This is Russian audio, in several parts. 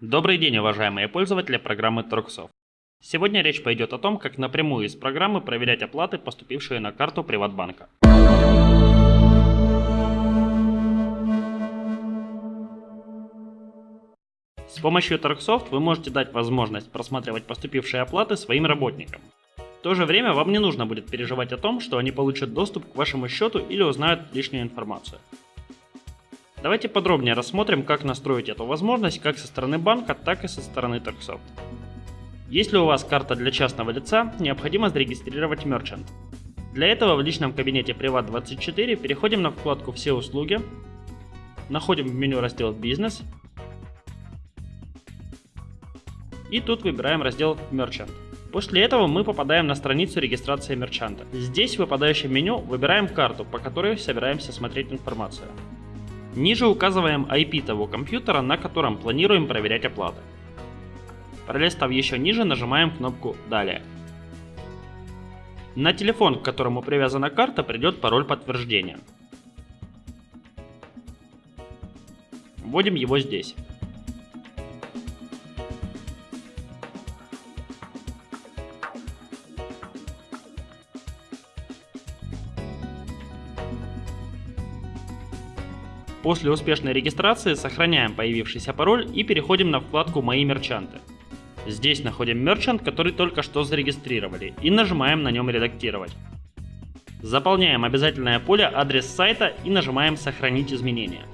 Добрый день, уважаемые пользователи программы Торксоft. Сегодня речь пойдет о том, как напрямую из программы проверять оплаты, поступившие на карту Приватбанка. С помощью Торксоft вы можете дать возможность просматривать поступившие оплаты своим работникам. В то же время вам не нужно будет переживать о том, что они получат доступ к вашему счету или узнают лишнюю информацию. Давайте подробнее рассмотрим, как настроить эту возможность как со стороны банка, так и со стороны Торксоft. Если у вас карта для частного лица, необходимо зарегистрировать Merchant. Для этого в личном кабинете Privat24 переходим на вкладку «Все услуги», находим в меню раздел «Бизнес» и тут выбираем раздел Merchant. После этого мы попадаем на страницу регистрации мерчанта. Здесь в выпадающем меню выбираем карту, по которой собираемся смотреть информацию. Ниже указываем IP того компьютера, на котором планируем проверять оплаты. Пролистав еще ниже, нажимаем кнопку «Далее». На телефон, к которому привязана карта, придет пароль подтверждения. Вводим его здесь. После успешной регистрации сохраняем появившийся пароль и переходим на вкладку «Мои мерчанты». Здесь находим мерчант, который только что зарегистрировали и нажимаем на нем «Редактировать». Заполняем обязательное поле адрес сайта и нажимаем «Сохранить изменения».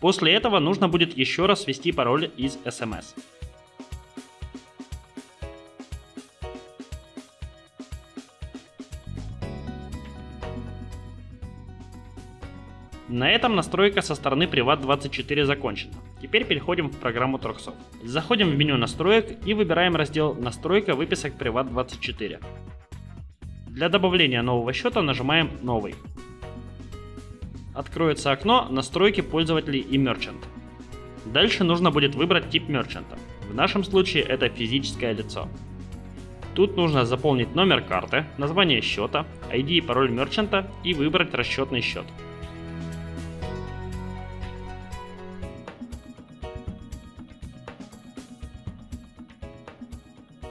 После этого нужно будет еще раз ввести пароль из SMS. На этом настройка со стороны Privat24 закончена. Теперь переходим в программу Торксоft. Заходим в меню настроек и выбираем раздел «Настройка выписок Privat24». Для добавления нового счета нажимаем «Новый» откроется окно «Настройки пользователей и Merchant». Дальше нужно будет выбрать тип мерчанта. В нашем случае это физическое лицо. Тут нужно заполнить номер карты, название счета, ID и пароль мерчанта и выбрать расчетный счет.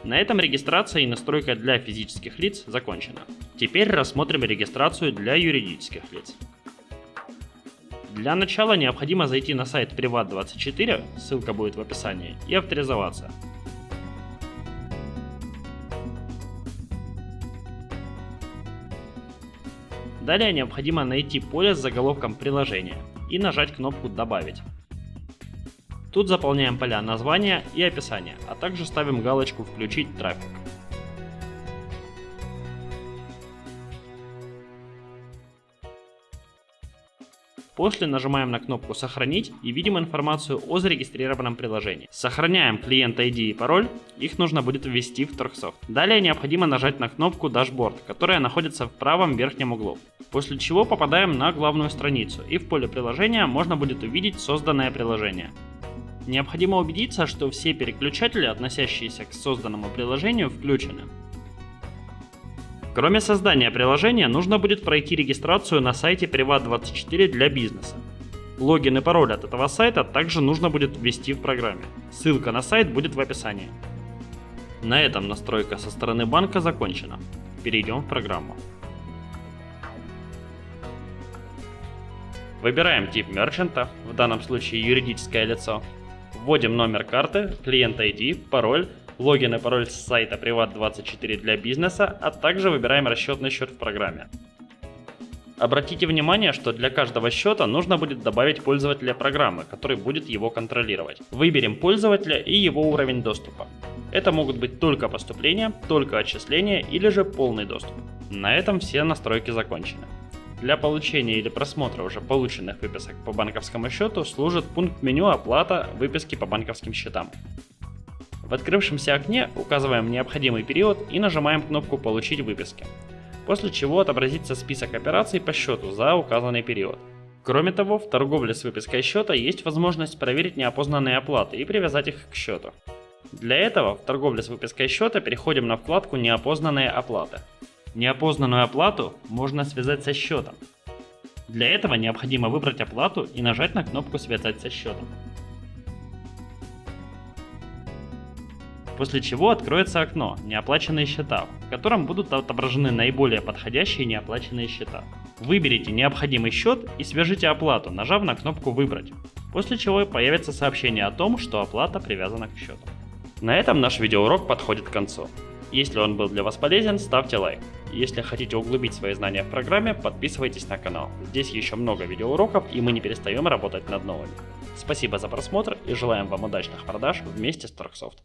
На этом регистрация и настройка для физических лиц закончена. Теперь рассмотрим регистрацию для юридических лиц. Для начала необходимо зайти на сайт Privat24, ссылка будет в описании, и авторизоваться. Далее необходимо найти поле с заголовком приложения и нажать кнопку «Добавить». Тут заполняем поля названия и описания, а также ставим галочку «Включить трафик». После нажимаем на кнопку «Сохранить» и видим информацию о зарегистрированном приложении. Сохраняем клиент ID и пароль, их нужно будет ввести в Торксофт. Далее необходимо нажать на кнопку «Дашборд», которая находится в правом верхнем углу. После чего попадаем на главную страницу и в поле приложения можно будет увидеть созданное приложение. Необходимо убедиться, что все переключатели, относящиеся к созданному приложению, включены. Кроме создания приложения, нужно будет пройти регистрацию на сайте Privat24 для бизнеса. Логин и пароль от этого сайта также нужно будет ввести в программе. Ссылка на сайт будет в описании. На этом настройка со стороны банка закончена. Перейдем в программу. Выбираем тип мерчанта, в данном случае юридическое лицо. Вводим номер карты, клиент ID, пароль логин и пароль с сайта Privat24 для бизнеса, а также выбираем расчетный счет в программе. Обратите внимание, что для каждого счета нужно будет добавить пользователя программы, который будет его контролировать. Выберем пользователя и его уровень доступа. Это могут быть только поступления, только отчисления или же полный доступ. На этом все настройки закончены. Для получения или просмотра уже полученных выписок по банковскому счету служит пункт меню «Оплата выписки по банковским счетам». В открывшемся окне указываем необходимый период и нажимаем кнопку «Получить выписки», после чего отобразится список операций по счету за указанный период. Кроме того, в торговле с выпиской счета есть возможность проверить неопознанные оплаты и привязать их к счету. Для этого в торговле с выпиской счета переходим на вкладку «Неопознанные оплаты». Неопознанную оплату можно связать со счетом. Для этого необходимо выбрать оплату и нажать на кнопку «Связать со счетом». После чего откроется окно «Неоплаченные счета», в котором будут отображены наиболее подходящие неоплаченные счета. Выберите необходимый счет и свяжите оплату, нажав на кнопку «Выбрать», после чего появится сообщение о том, что оплата привязана к счету. На этом наш видеоурок подходит к концу. Если он был для вас полезен, ставьте лайк. Если хотите углубить свои знания в программе, подписывайтесь на канал. Здесь еще много видеоуроков и мы не перестаем работать над новыми. Спасибо за просмотр и желаем вам удачных продаж вместе с Торксофт.